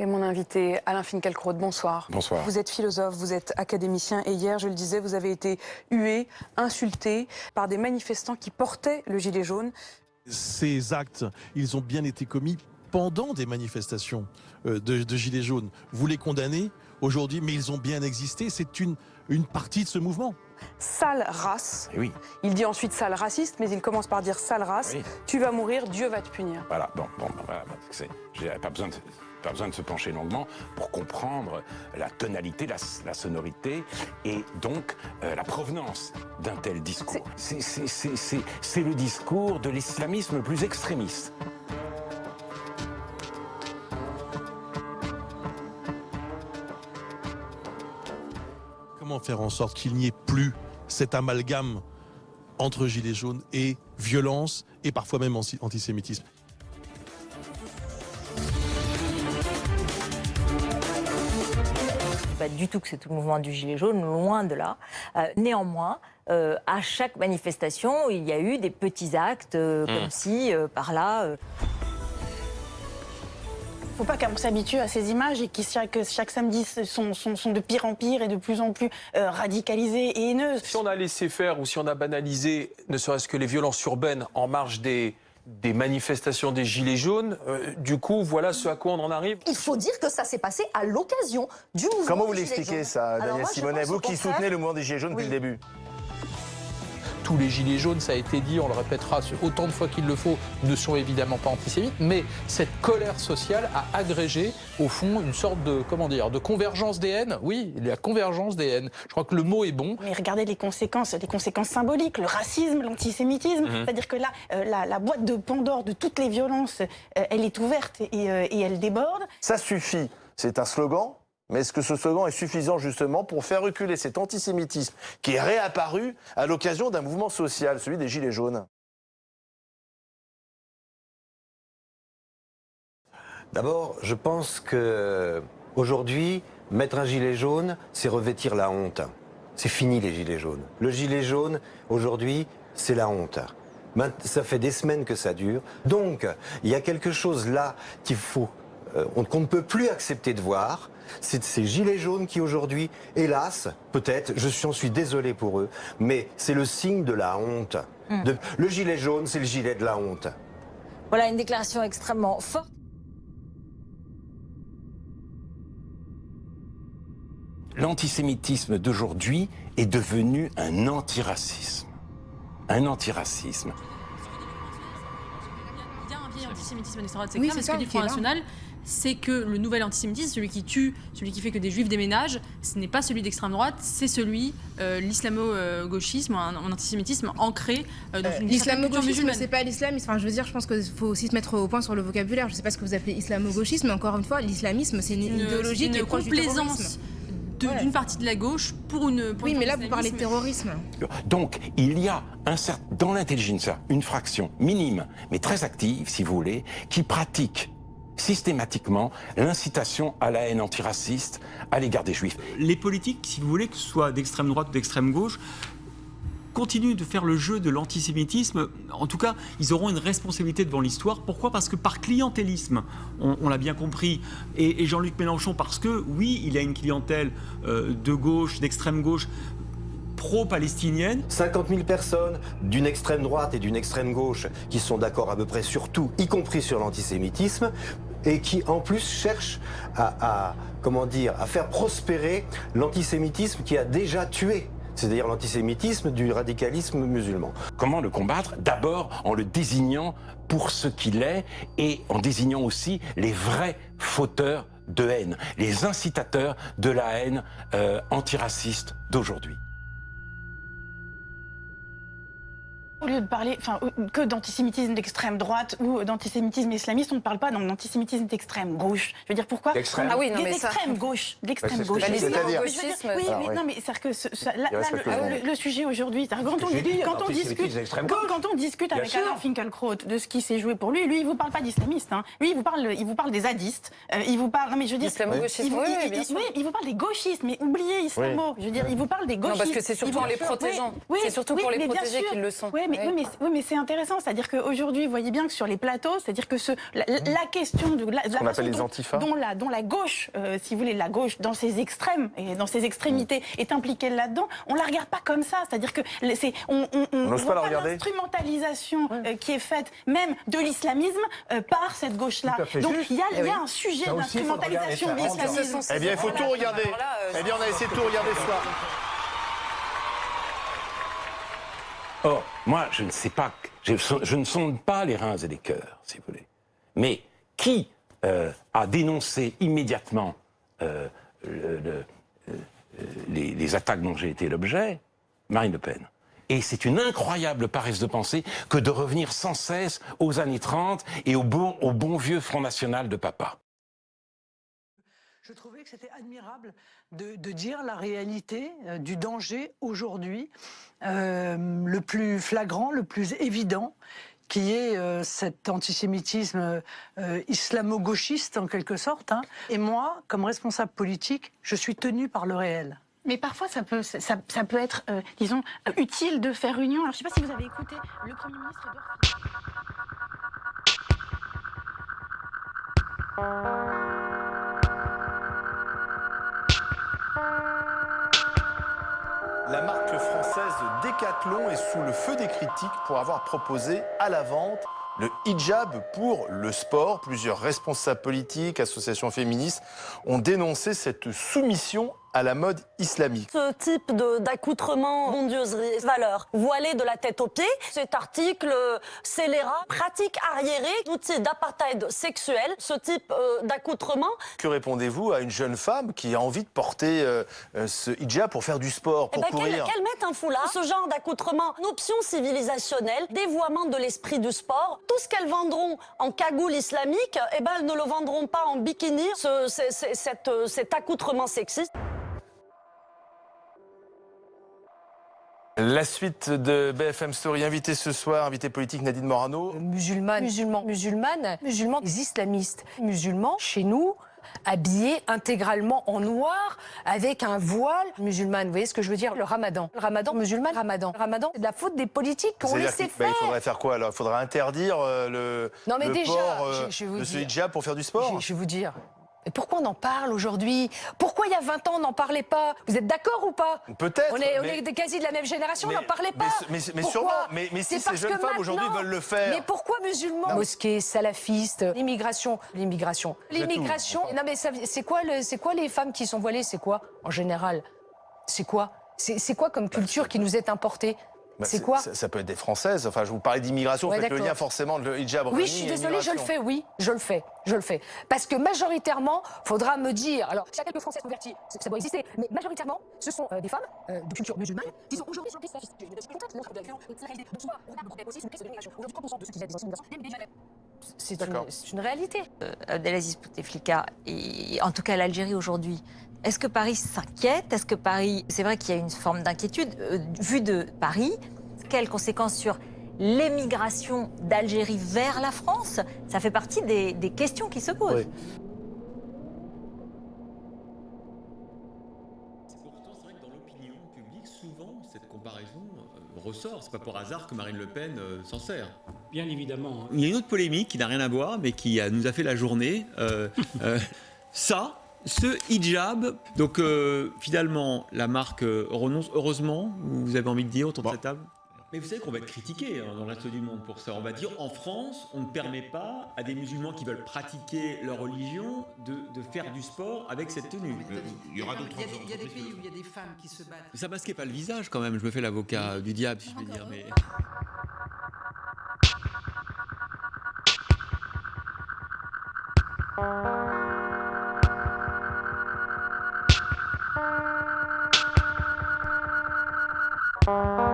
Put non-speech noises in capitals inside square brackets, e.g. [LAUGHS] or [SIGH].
Et mon invité, Alain Finkielkraut, bonsoir. Bonsoir. Vous êtes philosophe, vous êtes académicien et hier, je le disais, vous avez été hué, insulté par des manifestants qui portaient le gilet jaune. Ces actes, ils ont bien été commis pendant des manifestations euh, de, de gilets jaunes. Vous les condamnez aujourd'hui, mais ils ont bien existé. C'est une, une partie de ce mouvement. Sale race. Oui, Il dit ensuite sale raciste, mais il commence par dire sale race. Oui. Tu vas mourir, Dieu va te punir. voilà, bon, bon, voilà, j'ai pas besoin de pas besoin de se pencher longuement pour comprendre la tonalité, la, la sonorité et donc euh, la provenance d'un tel discours. C'est- le discours de l'islamisme le plus extrémiste. Comment faire en sorte qu'il n'y ait plus cet amalgame entre gilets jaunes et violence et parfois même anti- antisémitisme? Pas du tout que c'est tout le mouvement du gilet jaune, loin de là. Euh, néanmoins, euh, à chaque manifestation, il y a eu des petits actes, euh, comme si, euh, par là, euh, faut pas qu'on s'habitue à ces images et qui chaque, chaque samedi sont, sont, sont de pire en pire et de plus en plus euh, radicalisées et haineuses. Si on a laissé faire ou si on a banalisé ne serait-ce que les violences urbaines en marge des, des manifestations des Gilets jaunes, euh, du coup, voilà ce à quoi on en arrive. Il faut dire que ça s'est passé à l'occasion du mouvement. Comment vous des Gilets l'expliquez jaunes. ça, Daniel Simonet Vous qui contraire- soutenez le mouvement des Gilets jaunes depuis le début. Tous les gilets jaunes, ça a été dit, on le répétera autant de fois qu'il le faut, ne sont évidemment pas antisémites, mais cette colère sociale a agrégé, au fond, une sorte de, comment dire, de convergence des haines. Oui, il y a convergence des haines. Je crois que le mot est bon. Mais regardez les conséquences, les conséquences symboliques, le racisme, l'antisémitisme. C'est-à-dire que là, euh, la, la boîte de Pandore de toutes les violences, euh, elle est ouverte et, euh, et elle déborde. Ça suffit. C'est un slogan. Mais est-ce que ce slogan est suffisant justement pour faire reculer cet antisémitisme qui est réapparu à l'occasion d'un mouvement social, celui des Gilets jaunes? D'abord, je pense que aujourd'hui, mettre un gilet jaune, c'est revêtir la honte. C'est fini les gilets jaunes. Le gilet jaune, aujourd'hui, c'est la honte. Ça fait des semaines que ça dure. Donc, il y a quelque chose là qu'il faut, euh, on- qu'on ne peut plus accepter de voir. C'est ces gilets jaunes qui aujourd'hui, hélas, peut-être, je suis, j'en suis désolé pour eux, mais c'est le signe de la honte. De- le gilet jaune, c'est le gilet de la honte. voilà une déclaration extrêmement forte. L'antisémitisme d'aujourd'hui est devenu un antiracisme. Un antiracisme. Il y a un vieil antisémitisme Oui, que Front là. National, c'est que le nouvel antisémitisme, celui qui tue, celui qui fait que des juifs déménagent, ce n'est pas celui d'extrême droite, c'est celui, euh, l'islamo-gauchisme, un, un antisémitisme ancré euh, dans une certaine culture L'islamo-gauchisme, c'est pas l'islamisme. Enfin, je veux dire, je pense qu'il faut aussi se mettre au point sur le vocabulaire. Je sais pas ce que vous appelez islamo-gauchisme, mais encore une fois, l'islamisme, c'est une, Une- idéologie une qui est proche du complaisance terrorisme. de- Ouais. d'une partie de la gauche pour une. pour Oui, une mais là, vous parlez de terrorisme. Donc, il y a un certain, dans l'intelligentsia une fraction minime, mais très active, si vous voulez, qui pratique systématiquement l'incitation à la haine antiraciste à l'égard des juifs. les politiques, si vous voulez, que ce soit d'extrême droite ou d'extrême gauche, continuent de faire le jeu de l'antisémitisme. En tout cas, ils auront une responsabilité devant l'histoire. Pourquoi? Parce que par clientélisme, on, on l'a bien compris, et, et Jean-Luc Mélenchon, parce que oui, il a une clientèle euh, de gauche, d'extrême gauche, pro-palestinienne. 50 000 personnes d'une extrême droite et d'une extrême gauche qui sont d'accord à peu près sur tout, y compris sur l'antisémitisme, et qui en plus cherchent à, à, comment dire, à faire prospérer l'antisémitisme qui a déjà tué, c'est-à-dire l'antisémitisme du radicalisme musulman. Comment le combattre? D'abord en le désignant pour ce qu'il est et en désignant aussi les vrais fauteurs de haine, les incitateurs de la haine euh, antiraciste d'aujourd'hui. Au lieu de parler enfin, que d'antisémitisme d'extrême droite ou d'antisémitisme islamiste, on ne parle pas d'antisémitisme d'extrême gauche. Je veux dire pourquoi D'extrême Ah oui, non, mais ça- D'extrême gauche. D'extrême c'est gauche. je- c'est-à-dire- Je veux dire- Oui, Alors, mais oui. non, mais c'est-à-dire que ce- ça- là, là, le, sujet aujourd'hui, quand on, quand discute, d'extrême quand, on discute Bien avec sûr. Alain Finkielkraut de ce qui s'est joué pour lui, lui, il vous parle pas d'islamiste. Hein. Lui, il vous parle, il vous parle des zadistes. Euh, il vous parle, non mais je veux dire, L'islamo-gauchisme, il vous, oui, il- oui, vous parle des gauchistes, mais oubliez islamo. Je veux dire, il vous parle des Non, gauchistes. parce que c'est surtout en les protégeant. Oui, C'est surtout pour les protéger qu'ils le sont. Oui, mais, oui, mais, oui, mais c'est intéressant. C'est-à-dire qu'aujourd'hui, vous voyez bien que sur les plateaux, c'est-à-dire que ce, la, la question de la, la qu'on façon appelle les dont- la, dont la gauche, euh, si vous voulez, la gauche dans ses extrêmes et dans ses extrémités est impliquée là-dedans, on la regarde pas comme ça. C'est-à-dire que c'est, on, on, on, n'ose voit pas la regarder. l'instrumentalisation euh, qui est faite même de l'islamisme euh, par cette gauche-là. Donc il y a, y Eh a oui. un sujet d'instrumentalisation de l'islamisme. Eh bien, il faut tout regarder. Eh bien, on a essayé de tout regarder ce soir. Or, moi, je ne sais pas, je, ne sonde pas les reins et les cœurs, si vous voulez. Mais qui euh, a dénoncé immédiatement euh, euh, les, attaques dont j'ai été l'objet? Marine Le Pen. Et c'est une incroyable paresse de pensée que de revenir sans cesse aux années 30 et au bon vieux Front National de papa. Je trouvais que c'était admirable de, de dire la réalité euh, du danger aujourd'hui, euh, le plus flagrant, le plus évident, qui est euh, cet antisémitisme euh, islamo-gauchiste en quelque sorte. hein. Et moi, comme responsable politique, je suis tenue par le réel. Mais parfois, ça peut, ça, peut être, disons, utile de faire union. Alors, je ne sais pas si vous avez écouté le Premier ministre Edouard La marque française Decathlon est sous le feu des critiques pour avoir proposé à la vente le hijab pour le sport. Plusieurs responsables politiques, associations féministes ont dénoncé cette soumission à la mode islamique. Ce type d'accoutrement, bondieuse valeur, voilé de la tête aux pieds, cet article euh, scélérat, pratique arriérée, outil d'apartheid sexuel, ce type euh, d'accoutrement. Que répondez-vous à une jeune femme qui a envie de porter euh, ce hijab pour faire du sport, Eh pour ben, qu'elle courir qu'elle mette un foulard, ce genre d'accoutrement, une option civilisationnelle, dévoiement de l'esprit du sport. Tout ce qu'elles vendront en cagoule islamique, eh ben, elles ne le vendront pas en bikini, ce- ce- ce- cet, cet accoutrement sexiste. La suite de BFM Story, invité ce soir, invité politique Nadine Morano. musulmanes, musulmans, musulmanes, musulmans, les islamistes, musulmans, chez nous, habillés intégralement en noir, avec un voile musulman. Vous voyez ce que je veux dire? Le ramadan. Le ramadan, musulman, ramadan. Le ramadan, c'est de la faute des politiques qui ont C'est-à-dire laissé qu'il- bah, faire. il faudrait faire quoi alors? Il faudrait interdire euh, le, Non, mais le déjà, port euh, je- je vais vous de ce hijab pour faire du sport? Je, je vais vous dire. Mais pourquoi on en parle aujourd'hui? Pourquoi il y a 20 ans on n'en parlait pas? Vous êtes d'accord ou pas? Peut-être, On est, on mais- est quasi de la même génération, on n'en parlait pas. mais- sûrement, mais- si C'est ces parce jeunes femmes aujourd'hui veulent le faire. Mais pourquoi musulmans? Non. Mosquées, salafistes, l'immigration, l'immigration, l'immigration. Non mais c'est quoi, le- c'est quoi les femmes qui sont voilées? C'est quoi en général? C'est quoi? C'est c'est quoi comme culture qui nous est importée? Bah, C'est quoi ça, ça peut être des Françaises. Enfin, je vous parlais d'immigration. Ouais, faites le lien forcément de le hijab. Oui, je suis désolée, je le fais, oui, je le fais, je le fais. Parce que majoritairement, faudra me dire, alors, a quelques Français convertis, ça ça doit exister, mais majoritairement, ce sont euh, des femmes euh, de culture musulmane qui sont aujourd'hui sur le c'est une question de l'immigration. Aujourd'hui, 30% de ceux qui viennent des anciennes migrations viennent déjà d'Alep. C'est une, c'est une réalité. Euh, Abdelaziz Bouteflika, et en tout cas l'Algérie aujourd'hui, est-ce que Paris s'inquiète? Est-ce que Paris, c'est vrai qu'il y a une forme d'inquiétude, euh, vu de Paris, quelles conséquences sur l'émigration d'Algérie vers la France? Ça fait partie des, des questions qui se posent. Pourtant, c'est vrai que dans l'opinion publique, souvent, cette comparaison euh, ressort. C'est pas pour hasard que Marine Le Pen euh, s'en sert. Bien évidemment. Il y a une autre polémique qui n'a rien à voir, mais qui a- nous a fait la journée. Euh, euh, [LAUGHS] ça, ce hijab. Donc, euh, finalement, la marque euh, renonce. Heureusement, vous avez envie de dire autour de cette table? Mais vous savez qu'on va être critiqué hein, dans le reste du monde pour ça. On va dire en France, on ne permet pas à des musulmans qui veulent pratiquer leur religion de, de faire du sport avec cette tenue. Il y aura d'autres Il y a des- il y a des pays où il y a des femmes qui se battent. ça masquait pas le visage quand même, je me fais l'avocat du diable si je veux dire. Mais... Bye.